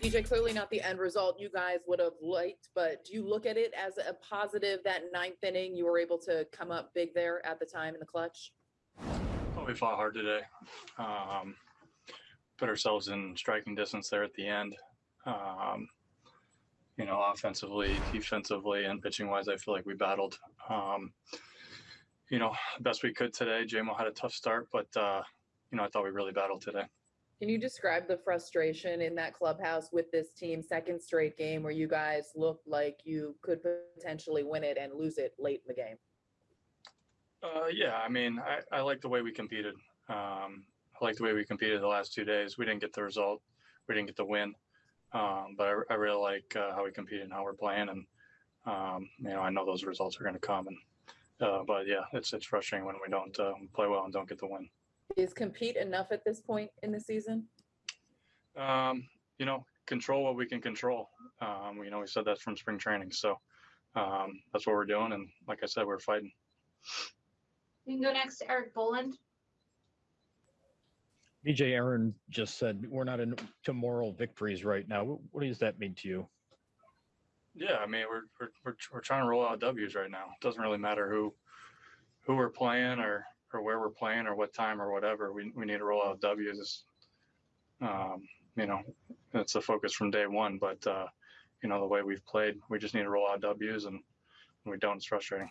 DJ, clearly not the end result you guys would have liked, but do you look at it as a positive that ninth inning you were able to come up big there at the time in the clutch? Oh, we fought hard today. Um, put ourselves in striking distance there at the end. Um, you know, offensively, defensively, and pitching wise, I feel like we battled. Um, you know, best we could today. JMO had a tough start, but uh, you know, I thought we really battled today. Can you describe the frustration in that clubhouse with this team, second straight game where you guys looked like you could potentially win it and lose it late in the game? Uh, yeah, I mean, I, I like the way we competed. Um, I like the way we competed the last two days. We didn't get the result, we didn't get the win, um, but I, I really like uh, how we competed and how we're playing. And um, you know, I know those results are going to come. And uh, but yeah, it's it's frustrating when we don't uh, play well and don't get the win. Is compete enough at this point in the season? Um, you know, control what we can control. Um, you know, we said that from spring training, so um, that's what we're doing. And like I said, we're fighting. You can go next to Eric Boland. DJ Aaron just said we're not into moral victories right now. What, what does that mean to you? Yeah, I mean, we're, we're we're we're trying to roll out W's right now. It doesn't really matter who who we're playing or or where we're playing or what time or whatever. We we need to roll out W's. Um, you know, that's the focus from day one. But uh, you know, the way we've played, we just need to roll out W's, and when we don't, it's frustrating.